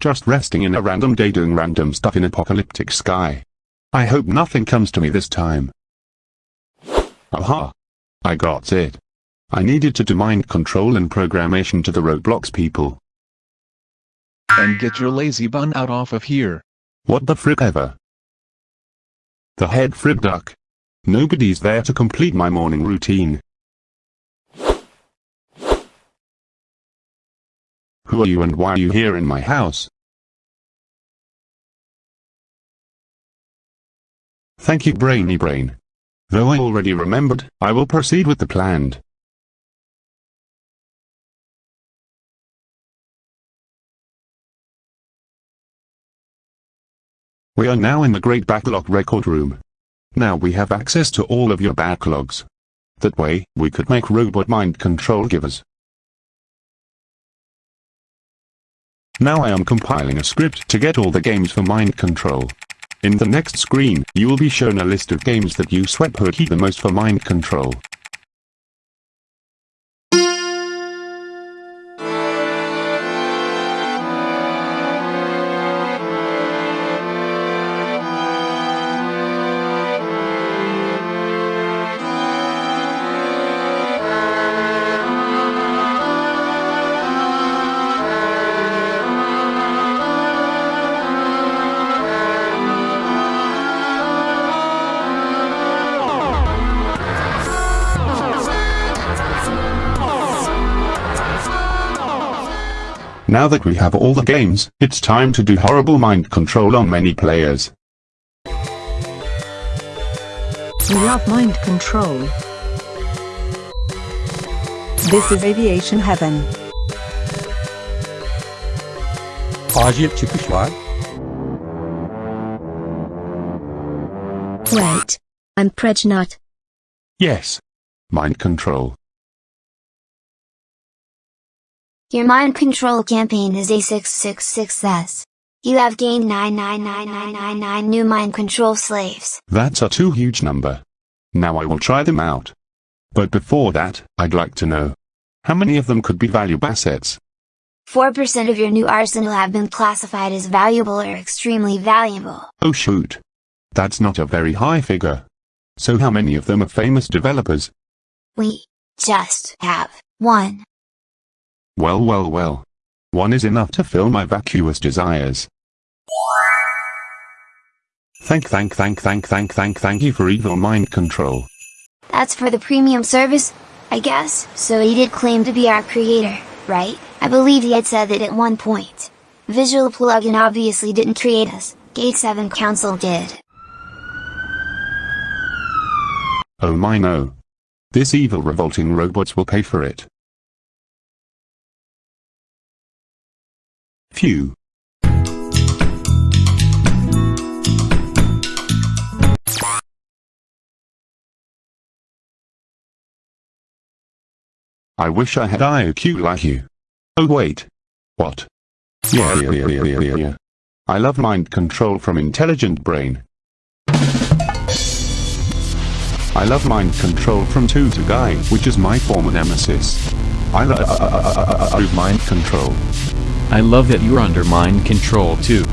Just resting in a random day doing random stuff in apocalyptic sky. I hope nothing comes to me this time. Aha! I got it. I needed to do mind control and programmation to the Roblox people. And get your lazy bun out off of here. What the frick ever? The head frib duck. Nobody's there to complete my morning routine. Who are you and why are you here in my house? Thank you Brainy Brain. Though I already remembered, I will proceed with the planned. We are now in the Great Backlog Record Room. Now we have access to all of your backlogs. That way, we could make robot mind control givers. Now I am compiling a script to get all the games for mind control. In the next screen, you will be shown a list of games that you use Sweatpokey the most for mind control. Now that we have all the games, it's time to do horrible mind control on many players. We love mind control. This is aviation heaven. Acil çıkış var. Wait. I'm Pregnant. Yes. Mind control. Your mind control campaign is a 666 success. You have gained 999999 new mind control slaves. That's a too huge number. Now I will try them out. But before that, I'd like to know. How many of them could be valuable assets? 4% of your new arsenal have been classified as valuable or extremely valuable. Oh shoot. That's not a very high figure. So how many of them are famous developers? We just have one. Well well well. One is enough to fill my vacuous desires. Thank thank thank thank thank thank thank you for evil mind control. That's for the premium service, I guess. So he did claim to be our creator, right? I believe he had said that at one point. Visual plugin obviously didn't create us, Gate 7 Council did. Oh my no. This evil revolting robots will pay for it. Phew. I wish I had IOQ like you. Oh wait. What? Yeah, yeah, yeah, yeah, yeah, yeah. I love mind control from intelligent brain. I love mind control from 2 to Guy, which is my former nemesis. I love mind control. I love that you're under mind control too.